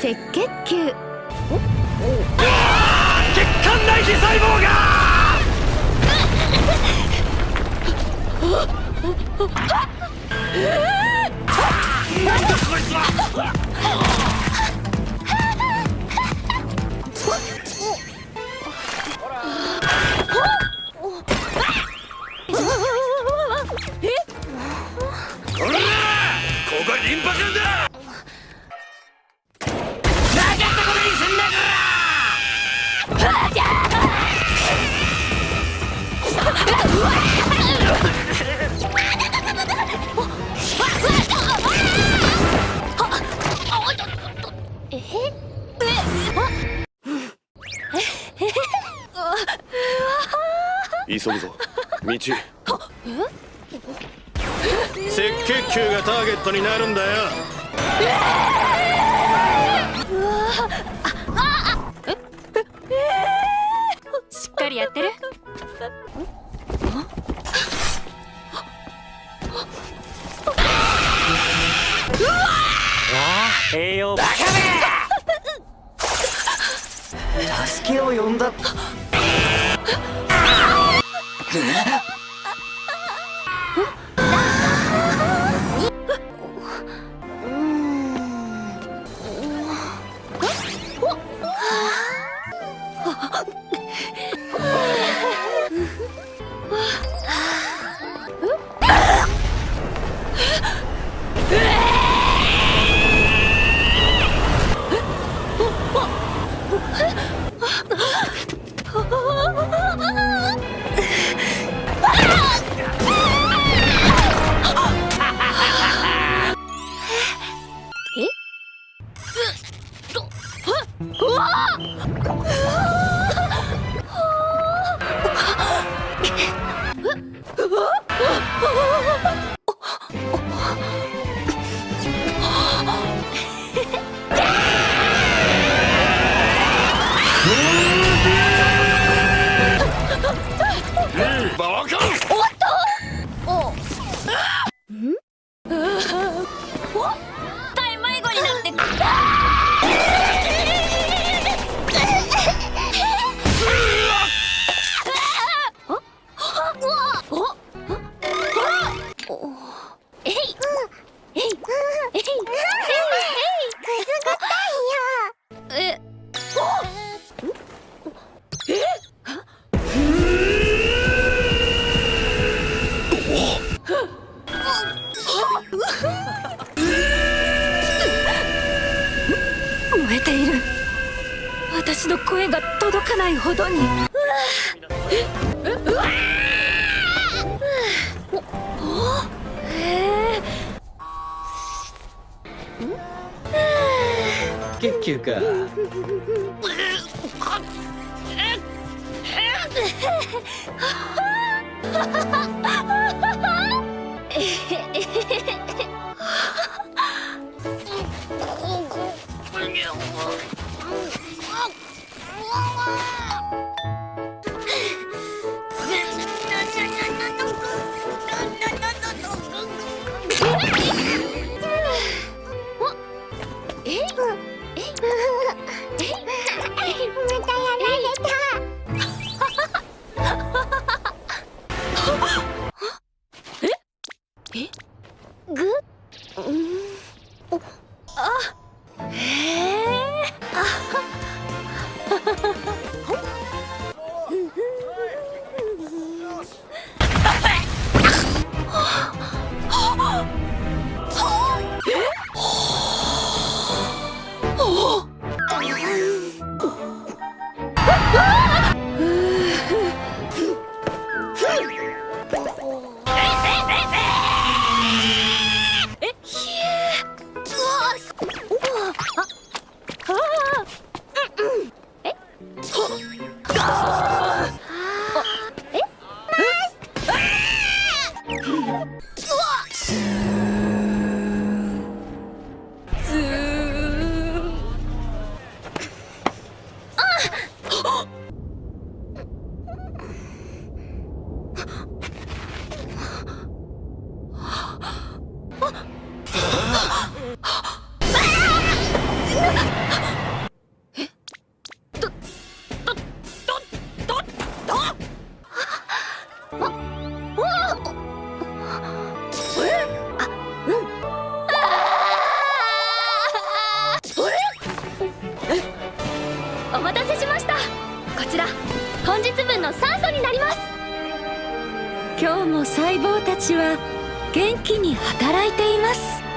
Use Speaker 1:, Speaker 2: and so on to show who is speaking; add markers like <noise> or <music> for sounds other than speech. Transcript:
Speaker 1: 赤血球。血
Speaker 2: 管内皮細胞が！なんだこいつは
Speaker 3: 急ぐぞ。道赤血球がターゲットになるんだよ。
Speaker 1: しっかりやってる
Speaker 2: 栄養バカめ助けを呼んだ
Speaker 4: ってね。え？っ燃え？ている私の声が届かないほどにえっ球か。え <laughs> あ Deus.
Speaker 5: 今日も細胞たちは元気に働いています。